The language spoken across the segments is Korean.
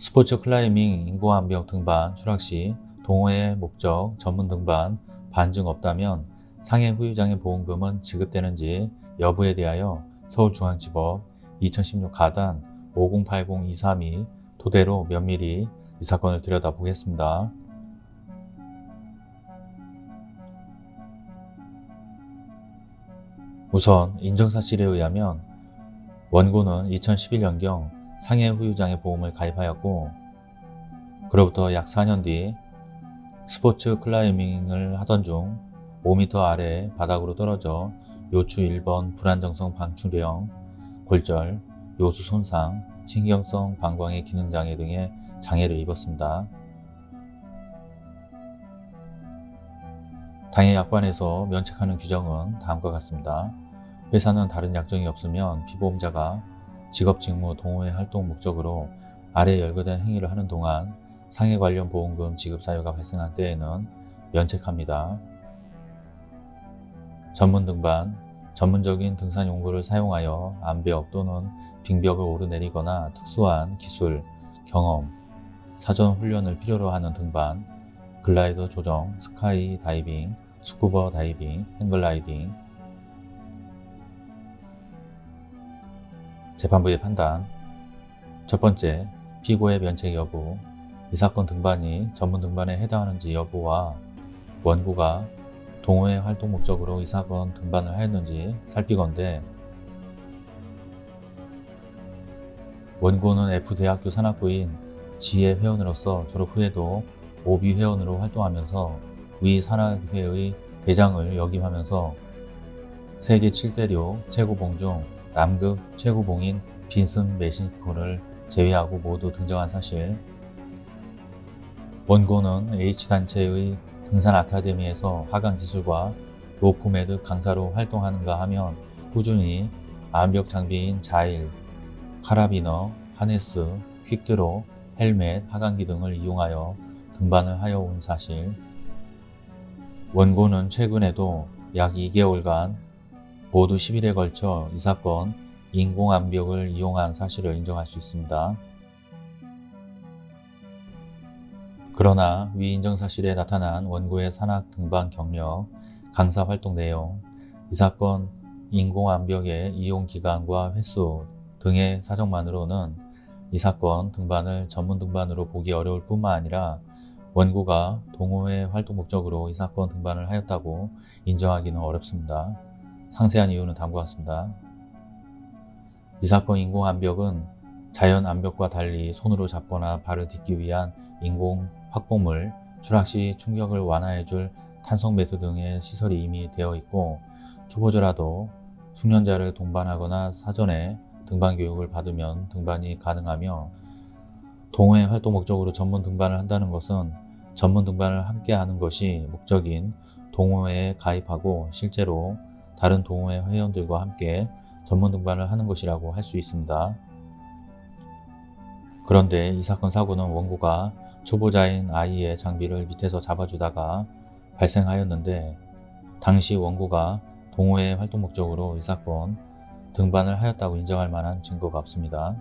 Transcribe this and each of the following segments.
스포츠 클라이밍 인공암벽 등반 추락 시 동호회 목적 전문 등반 반증 없다면 상해 후유장애 보험금은 지급되는지 여부에 대하여 서울중앙지법 2016 가단 5080-232 토대로 면밀히 이 사건을 들여다보겠습니다. 우선 인정사실에 의하면 원고는 2011년경 상해 후유장애 보험을 가입하였고 그로부터 약 4년 뒤 스포츠 클라이밍을 하던 중 5m 아래 바닥으로 떨어져 요추 1번 불안정성 방출형, 골절, 요수 손상, 신경성 방광의 기능장애 등의 장애를 입었습니다. 당해 약관에서 면책하는 규정은 다음과 같습니다. 회사는 다른 약정이 없으면 피보험자가 직업 직무 동호회 활동 목적으로 아래 열거된 행위를 하는 동안 상해 관련 보험금 지급 사유가 발생한 때에는 면책합니다. 전문 등반, 전문적인 등산 용구를 사용하여 암벽 또는 빙벽을 오르내리거나 특수한 기술, 경험, 사전 훈련을 필요로 하는 등반, 글라이더 조정, 스카이 다이빙, 스쿠버 다이빙, 행글라이딩, 재판부의 판단. 첫 번째, 피고의 면책 여부. 이 사건 등반이 전문 등반에 해당하는지 여부와 원고가 동호회 활동 목적으로 이 사건 등반을 하였는지 살피건대 원고는 F대학교 산악부인 지혜 회원으로서 졸업 후에도 OB 회원으로 활동하면서 위 산악회의 대장을 역임하면서 세계 7대륙 최고봉 중 남극 최고봉인 빈슨 메시프를 제외하고 모두 등정한 사실. 원고는 H단체의 등산 아카데미에서 하강 기술과 로프매듭 강사로 활동하는가 하면 꾸준히 암벽 장비인 자일, 카라비너, 하네스, 퀵드로, 헬멧, 하강기 등을 이용하여 등반을 하여 온 사실. 원고는 최근에도 약 2개월간 모두 10일에 걸쳐 이 사건 인공암벽을 이용한 사실을 인정할 수 있습니다. 그러나 위 인정 사실에 나타난 원고의 산악 등반 경력, 강사 활동 내용, 이 사건 인공암벽의 이용 기간과 횟수 등의 사정만으로는 이 사건 등반을 전문 등반으로 보기 어려울 뿐만 아니라 원고가 동호회 활동 목적으로 이 사건 등반을 하였다고 인정하기는 어렵습니다. 상세한 이유는 다음과 같습니다. 이 사건 인공 암벽은 자연 암벽과 달리 손으로 잡거나 발을 딛기 위한 인공 확보물, 추락 시 충격을 완화해줄 탄성 매트 등의 시설이 이미 되어 있고 초보자라도 숙련자를 동반하거나 사전에 등반 교육을 받으면 등반이 가능하며 동호회 활동 목적으로 전문 등반을 한다는 것은 전문 등반을 함께 하는 것이 목적인 동호회에 가입하고 실제로 다른 동호회 회원들과 함께 전문 등반을 하는 것이라고 할 수 있습니다. 그런데 이 사건 사고는 원고가 초보자인 아이의 장비를 밑에서 잡아주다가 발생하였는데 당시 원고가 동호회 활동 목적으로 이 사건 등반을 하였다고 인정할 만한 증거가 없습니다.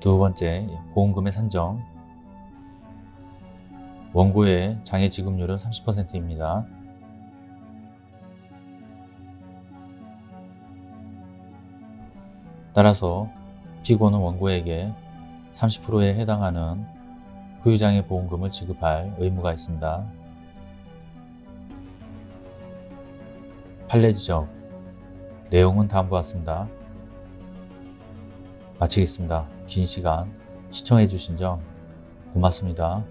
두 번째, 보험금의 산정 원고의 장애 지급률은 30%입니다. 따라서 피고는 원고에게 30%에 해당하는 후유장애 보험금을 지급할 의무가 있습니다. 판례 지적 내용은 다음과 같습니다. 마치겠습니다. 긴 시간 시청해 주신 점 고맙습니다.